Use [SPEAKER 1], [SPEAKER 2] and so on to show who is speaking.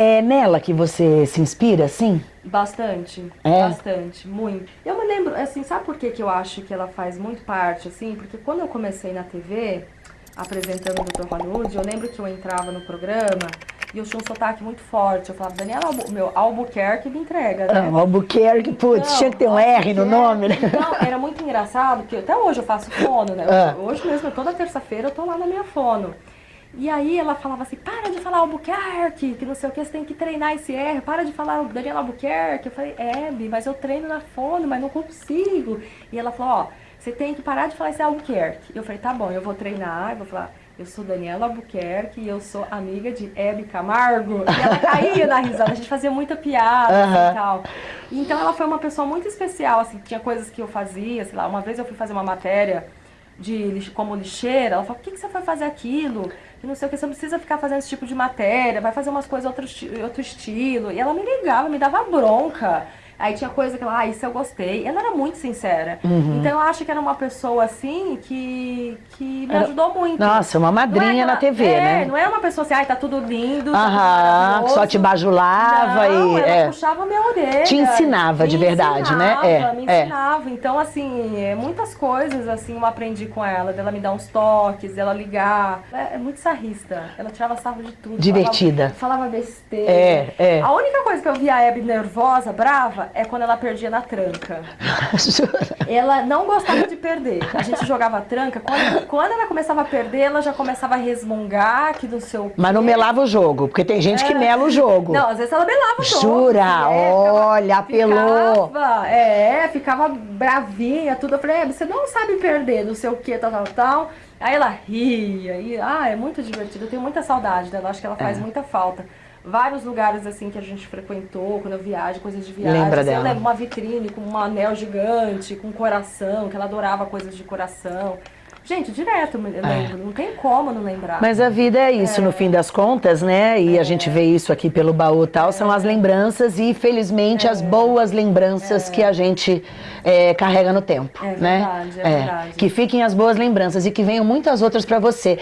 [SPEAKER 1] É nela que você se inspira, assim?
[SPEAKER 2] Bastante,
[SPEAKER 1] É?
[SPEAKER 2] bastante, muito. Eu me lembro, assim, sabe por que, que eu acho que ela faz muito parte, assim? Porque quando eu comecei na TV, apresentando o Dr. Hollywood, eu lembro que eu entrava no programa e eu tinha um sotaque muito forte. Eu falava, Daniela, Albu meu, Albuquerque me entrega, né?
[SPEAKER 1] Ah, Albuquerque, putz,
[SPEAKER 2] Não,
[SPEAKER 1] tinha que ter um R no
[SPEAKER 2] Albuquerque.
[SPEAKER 1] nome, né?
[SPEAKER 2] Então, era muito engraçado, porque até hoje eu faço fono, né?
[SPEAKER 1] Ah.
[SPEAKER 2] Hoje mesmo, toda terça-feira, eu tô lá na minha fono. E aí ela falava assim, para de falar Albuquerque, que não sei o que, você tem que treinar esse R, para de falar Daniela Albuquerque. Eu falei, é, Bi, mas eu treino na fono, mas não consigo. E ela falou, ó, você tem que parar de falar esse Albuquerque. Eu falei, tá bom, eu vou treinar, eu vou falar, eu sou Daniela Albuquerque e eu sou amiga de Hebe Camargo. E ela caía na risada, a gente fazia muita piada assim, e tal. Então ela foi uma pessoa muito especial, assim, tinha coisas que eu fazia, sei lá, uma vez eu fui fazer uma matéria de como lixeira, ela falou, por que, que você foi fazer aquilo? E não sei o que, você não precisa ficar fazendo esse tipo de matéria, vai fazer umas coisas outro, outro estilo. E ela me ligava, me dava bronca. Aí tinha coisa que ela, ah, isso eu gostei. Ela era muito sincera.
[SPEAKER 1] Uhum.
[SPEAKER 2] Então eu acho que era uma pessoa assim que, que me
[SPEAKER 1] Era-
[SPEAKER 2] ajudou muito.
[SPEAKER 1] Nossa, uma
[SPEAKER 2] é
[SPEAKER 1] madrinha na
[SPEAKER 2] aquela-
[SPEAKER 1] TV,
[SPEAKER 2] é,
[SPEAKER 1] né?
[SPEAKER 2] Não é uma pessoa assim, ai, tá tudo lindo, tá
[SPEAKER 1] Aham,
[SPEAKER 2] maravilhoso.
[SPEAKER 1] só te bajulava
[SPEAKER 2] Não,
[SPEAKER 1] e...
[SPEAKER 2] ela
[SPEAKER 1] é.
[SPEAKER 2] puxava minha orelha.
[SPEAKER 1] Te ensinava de verdade, né?
[SPEAKER 2] ensinava,
[SPEAKER 1] É,
[SPEAKER 2] Me
[SPEAKER 1] é.
[SPEAKER 2] ensinava. Então, assim, é, muitas coisas, assim, eu aprendi com ela. Dela me dar uns toques, dela ligar. É, é muito sarrista. Ela tirava sarro de tudo.
[SPEAKER 1] Divertida.
[SPEAKER 2] Falava, falava besteira.
[SPEAKER 1] É, é.
[SPEAKER 2] A única coisa que eu via a Hebe nervosa, brava, é quando ela perdia na tranca. Ela não gostava de perder. A gente jogava tranca. Quando, quando ela começava a perder, ela já começava a resmungar, que do seu
[SPEAKER 1] Mas não melava o jogo, porque tem gente que
[SPEAKER 2] É.
[SPEAKER 1] mela o jogo.
[SPEAKER 2] Não, às vezes ela melava o jogo.
[SPEAKER 1] Jura?
[SPEAKER 2] é,
[SPEAKER 1] Olha, apelou.
[SPEAKER 2] Ficava, é, ficava bravinha, tudo. Eu falei, é, você não sabe perder, não sei o que, tal, tal, tal. Aí ela ria, e, ah, é muito divertido. Eu tenho muita saudade dela, acho que ela faz
[SPEAKER 1] É.
[SPEAKER 2] muita falta. Vários lugares, assim, que a gente frequentou, quando eu viajo, coisas de viagem.
[SPEAKER 1] Lembra
[SPEAKER 2] assim, Eu
[SPEAKER 1] dela.
[SPEAKER 2] lembro uma vitrine com um anel gigante, com coração, que ela adorava coisas de coração. Gente, direto eu me lembro, não tem como não lembrar.
[SPEAKER 1] Mas a vida é isso, no fim das contas, né? E a gente vê isso aqui pelo baú e tal, são as lembranças e, felizmente, as boas lembranças que a gente é, carrega no tempo,
[SPEAKER 2] É
[SPEAKER 1] né?
[SPEAKER 2] verdade, é verdade.
[SPEAKER 1] Que fiquem as boas lembranças e que venham muitas outras pra você.